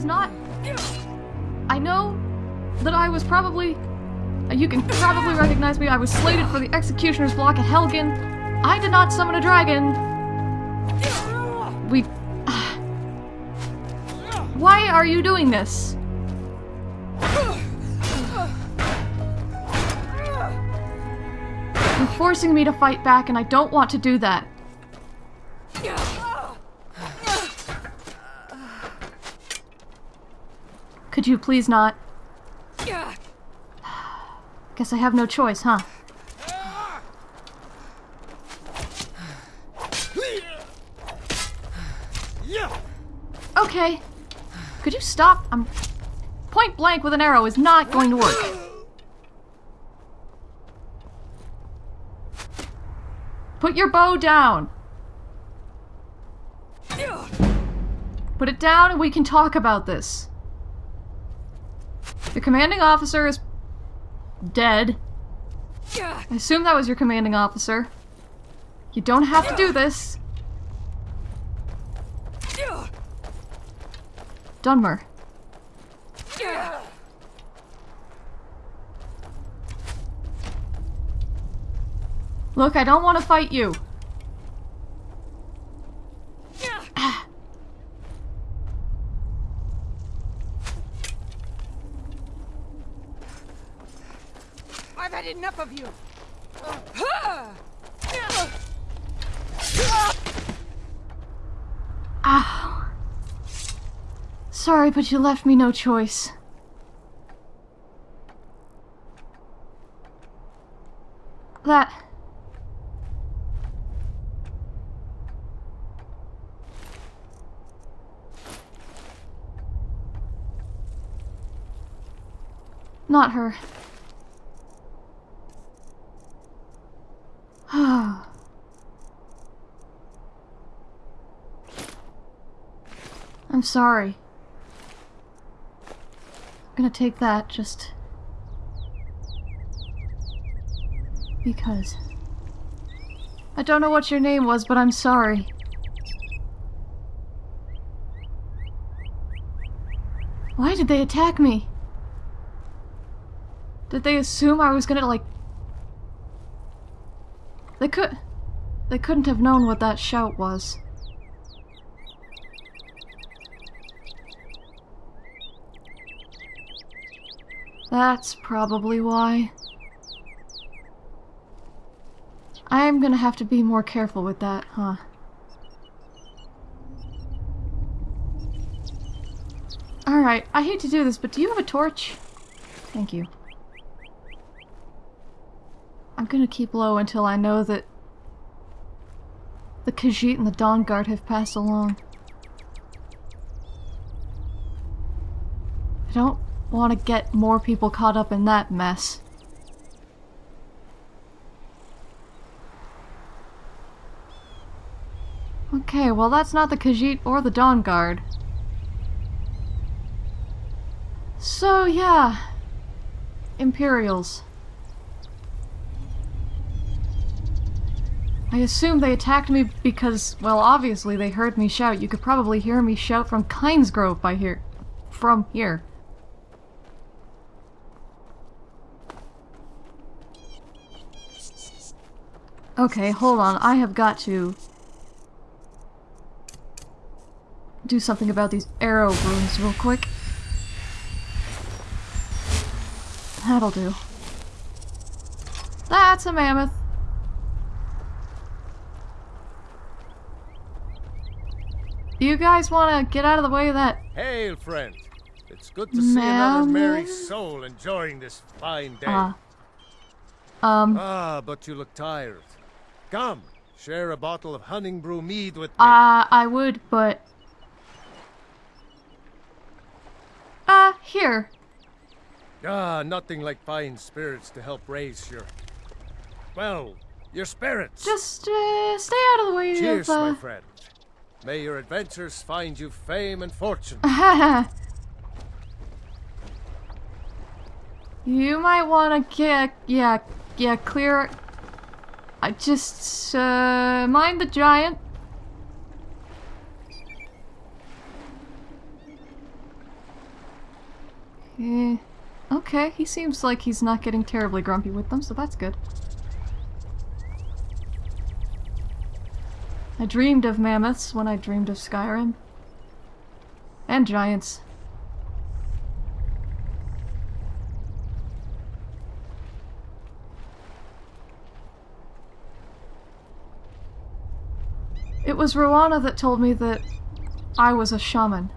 is not... I know that I was probably... You can probably recognize me. I was slated for the Executioner's Block at Helgen. I did not summon a dragon. We... Why are you doing this? You're forcing me to fight back and I don't want to do that. Could you please not? Guess I have no choice, huh? Okay. Could you stop? I'm... Point blank with an arrow is not going to work. Put your bow down. Put it down and we can talk about this. The commanding officer is dead. I assume that was your commanding officer. You don't have to do this. Dunmer. Look, I don't want to fight you. Enough of you. Ow. Sorry, but you left me no choice. That... Not her. I'm sorry. I'm gonna take that just... Because... I don't know what your name was, but I'm sorry. Why did they attack me? Did they assume I was gonna, like... They could... They couldn't have known what that shout was. That's probably why. I'm gonna have to be more careful with that, huh? Alright, I hate to do this, but do you have a torch? Thank you. I'm gonna keep low until I know that the Khajiit and the Dawnguard have passed along. I don't want to get more people caught up in that mess. Okay, well that's not the Khajiit or the Dawnguard. So yeah, Imperials. I assume they attacked me because, well, obviously they heard me shout. You could probably hear me shout from Kynesgrove by here. From here. Okay, hold on. I have got to do something about these arrow wounds real quick. That'll do. That's a mammoth. You guys want to get out of the way of that? Hail, friend. It's good to see another merry soul enjoying this fine day. Uh, um. Ah, but you look tired. Come, share a bottle of Honningbrew mead with me. Uh, I would, but... Uh, here. Ah, nothing like fine spirits to help raise your... Well, your spirits. Just, uh, stay out of the way Cheers, of, uh... my friend. May your adventures find you fame and fortune. you might want to get, yeah, yeah, clear. I just, uh, mind the giant. Eh, okay, he seems like he's not getting terribly grumpy with them, so that's good. I dreamed of mammoths when I dreamed of Skyrim. And giants. Was Rowana that told me that I was a shaman.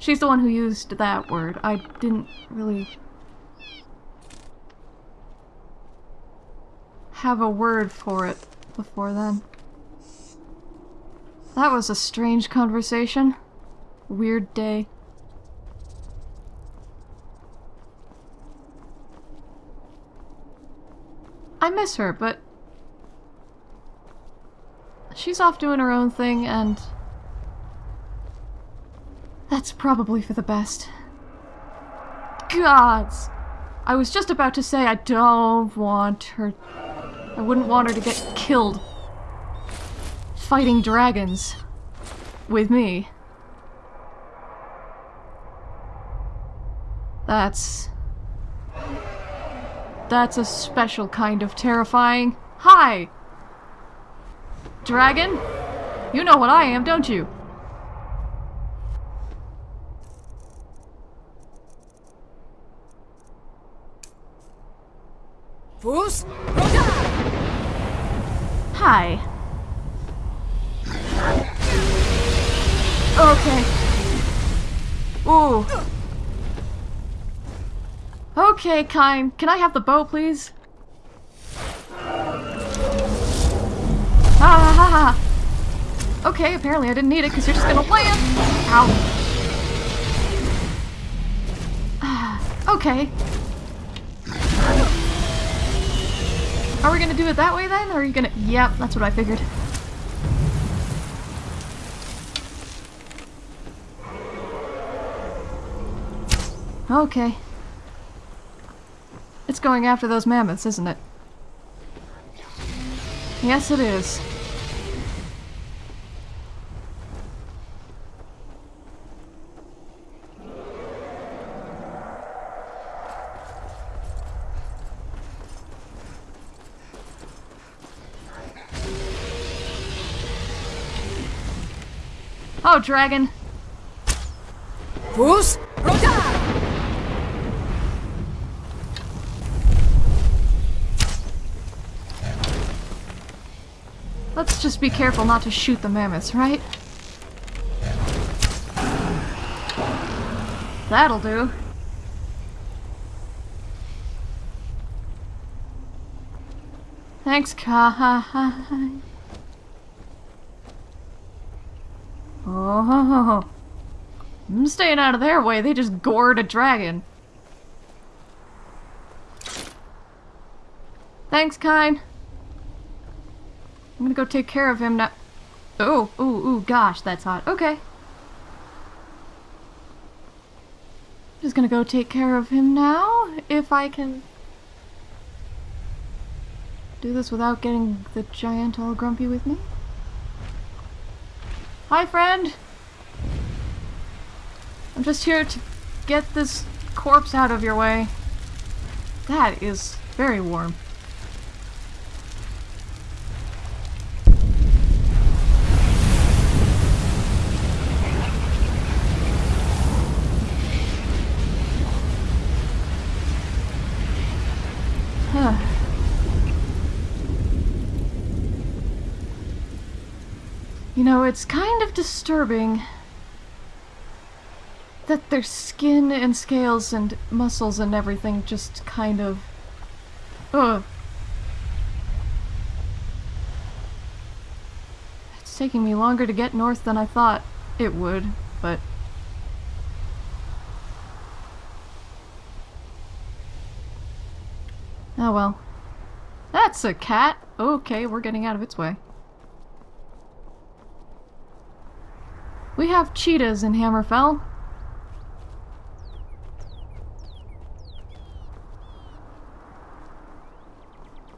She's the one who used that word. I didn't really have a word for it before then. That was a strange conversation. Weird day. I miss her, but she's off doing her own thing, and that's probably for the best. Gods! I was just about to say I don't want her... I wouldn't want her to get killed fighting dragons with me. That's... That's a special kind of terrifying. Hi! Dragon? You know what I am, don't you? Hi. Okay. Ooh. Okay, kind. Can I have the bow, please? Ah, ha, ha. Okay, apparently I didn't need it because you're just gonna land. Ow. Ah, okay. Are we gonna do it that way then? Or are you gonna- Yep, that's what I figured. Okay. It's going after those mammoths, isn't it? Yes, it is. Oh, dragon. Let's just be careful not to shoot the mammoths, right? That'll do. Thanks, Kai. Oh, I'm staying out of their way. They just gored a dragon. Thanks, kind. I'm gonna go take care of him now. Oh, ooh, ooh, gosh, that's hot. Okay. Just gonna go take care of him now, if I can do this without getting the giant all grumpy with me. Hi, friend! I'm just here to get this corpse out of your way. That is very warm. You know, it's kind of disturbing that their skin and scales and muscles and everything just kind of... Ugh. It's taking me longer to get north than I thought it would, but... Oh well. That's a cat! Okay, we're getting out of its way. We have cheetahs in Hammerfell.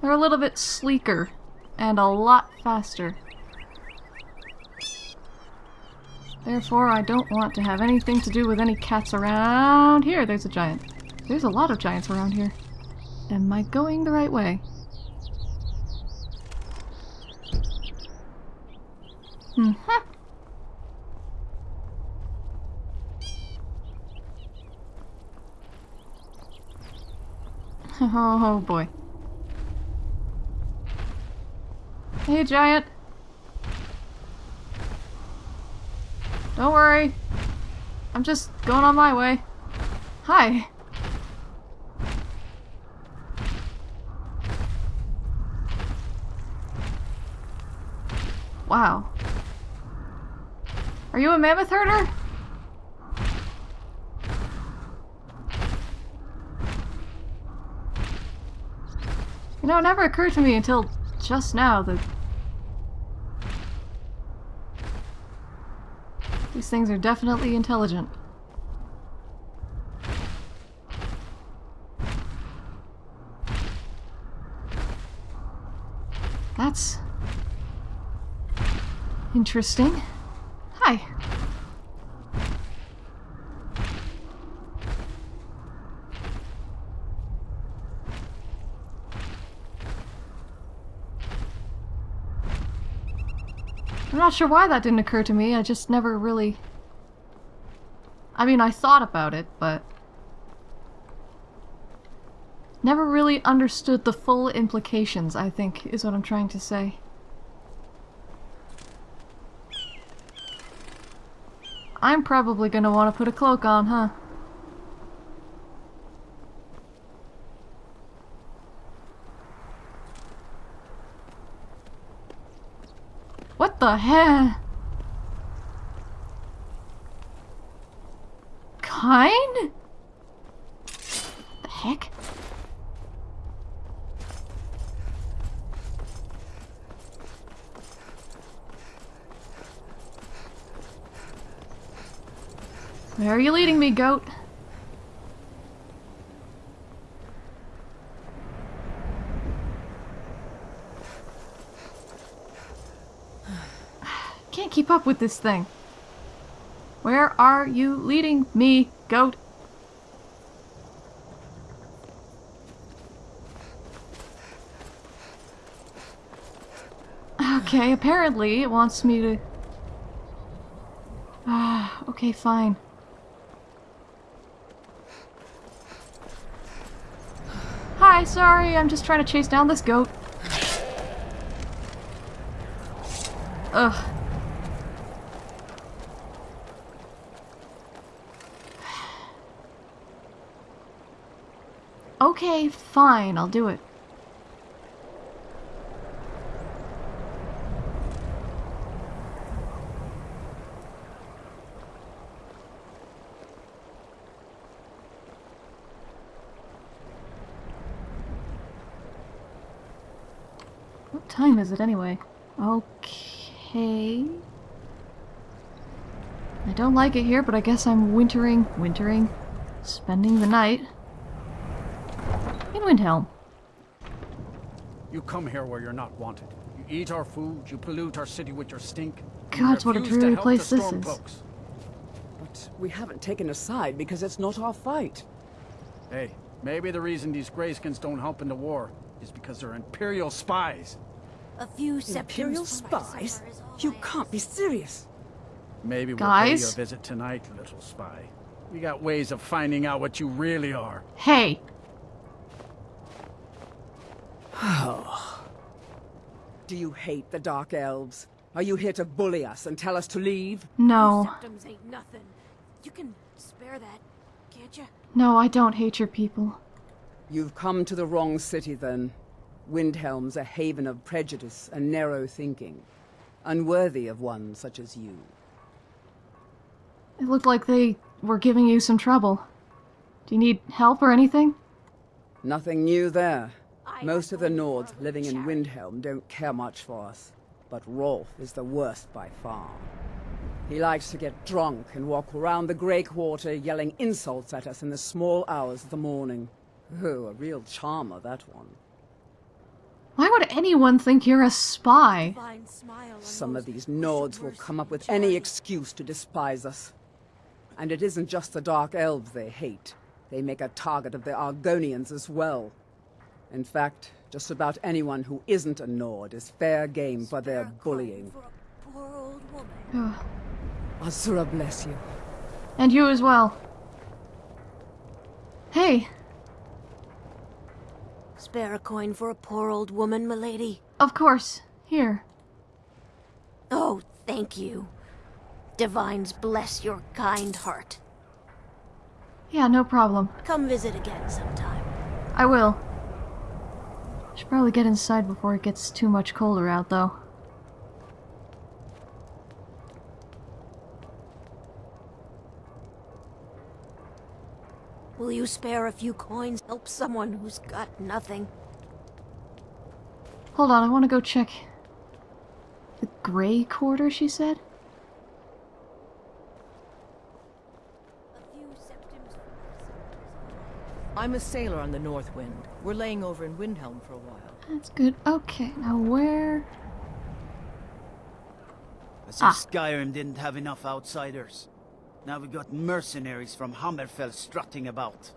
They're a little bit sleeker and a lot faster. Therefore, I don't want to have anything to do with any cats around here. There's a giant. There's a lot of giants around here. Am I going the right way? Hmm. Oh, oh boy. Hey, giant. Don't worry. I'm just going on my way. Hi. Wow. Are you a mammoth herder? Know, it never occurred to me until just now that these things are definitely intelligent. That's interesting. Hi. Not sure why that didn't occur to me. I just never really... I mean, I thought about it, but... Never really understood the full implications, I think, is what I'm trying to say. I'm probably gonna want to put a cloak on, huh? The heck? Kind? The heck? Where are you leading me, goat? Can't keep up with this thing. Where are you leading me, goat? Okay, apparently it wants me to... Ah, okay, fine. Hi, sorry, I'm just trying to chase down this goat. Ugh. Okay, fine, I'll do it. What time is it anyway? Okay. I don't like it here, but I guess I'm wintering, wintering, spending the night in Windhelm. You come here where you're not wanted. You eat our food, you pollute our city with your stink. you God, what a refuse dreary place the this is. Stormcloaks. But we haven't taken a side because it's not our fight. Hey, maybe the reason these Greyskins don't help in the war is because they're Imperial spies. A few Imperial septims spies? You can't be serious. Maybe we'll pay you a Guys? visit tonight, little spy. We got ways of finding out what you really are. Hey! Do you hate the Dark Elves? Are you here to bully us and tell us to leave? No. Septims ain't nothing. You can spare that, can't you? No, I don't hate your people. You've come to the wrong city then. Windhelm's a haven of prejudice and narrow thinking. Unworthy of one such as you. It looked like they were giving you some trouble. Do you need help or anything? Nothing new there. I Most of the Nords living in Windhelm don't care much for us. But Rolf is the worst by far. He likes to get drunk and walk around the Grey Quarter yelling insults at us in the small hours of the morning. Oh, a real charmer, that one. Why would would anyone think you're a spy? Divine smile on Some of these Nords will come up with any excuse to despise us. And it isn't just the Dark Elves they hate. They make a target of the Argonians as well. In fact, just about anyone who isn't a Nord is fair game for their Spare a coin bullying. for poor old woman. Ugh. Azura bless you. And you as well. Hey, Spare a coin for a poor old woman, milady. of course. Here. Oh, thank you. Divines bless your kind heart. Yeah, no problem. Come visit again sometime. I will. Should probably get inside before it gets too much colder out, though. Will you spare a few coins? Help someone who's got nothing. Hold on, I want to go check. The gray quarter, she said? A few septims. I'm a sailor on the North Wind. We're laying over in Windhelm for a while. That's good. Okay, now where. As if Ah. Skyrim didn't have enough outsiders. Now we've got mercenaries from Hammerfell strutting about.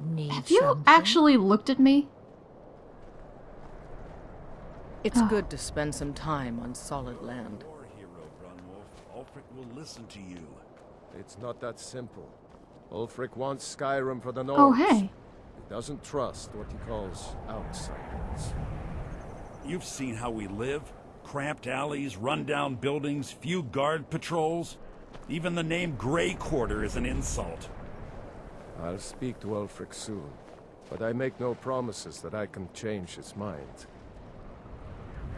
Need Have you actually looked at me? It's good to spend some time on solid land. Your hero, Brunwulf. Ulfric will listen to you. It's not that simple. Ulfric wants Skyrim for the oh, Nords. Oh, hey. He doesn't trust what he calls outsiders. You've seen how we live. Cramped alleys, rundown buildings, few guard patrols. Even the name Grey Quarter is an insult. I'll speak to Ulfric soon, but I make no promises that I can change his mind.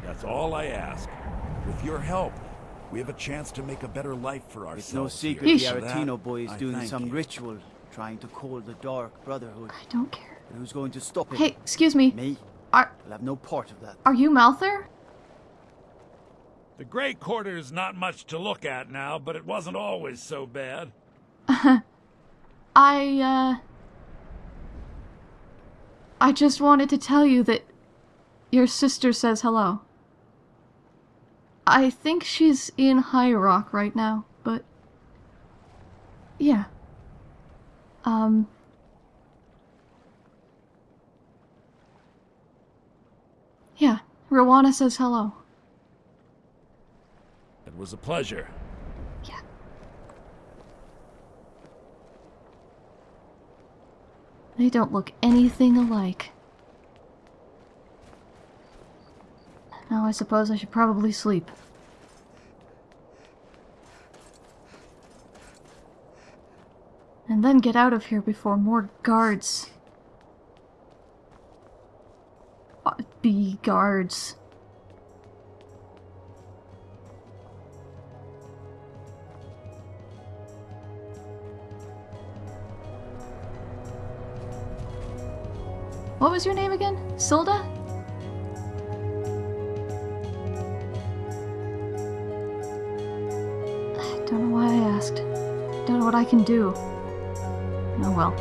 That's all I ask. With your help, we have a chance to make a better life for ourselves. It's no secret here. the Yeesh. For that, Aretino boy is I doing some you. ritual, trying to call the Dark Brotherhood. I don't care. And who's going to stop it? Hey, excuse me. Me? Are I'll have no part of that. are you Malther? The Grey Quarter is not much to look at now, but it wasn't always so bad. I uh I just wanted to tell you that your sister says hello. I think she's in High Rock right now, but yeah. Um Yeah, Rowana says hello. It was a pleasure. Yeah. They don't look anything alike. Now I suppose I should probably sleep. And then get out of here before more guards. Uh, Be guards. What was your name again? Silda? I can do. Oh well.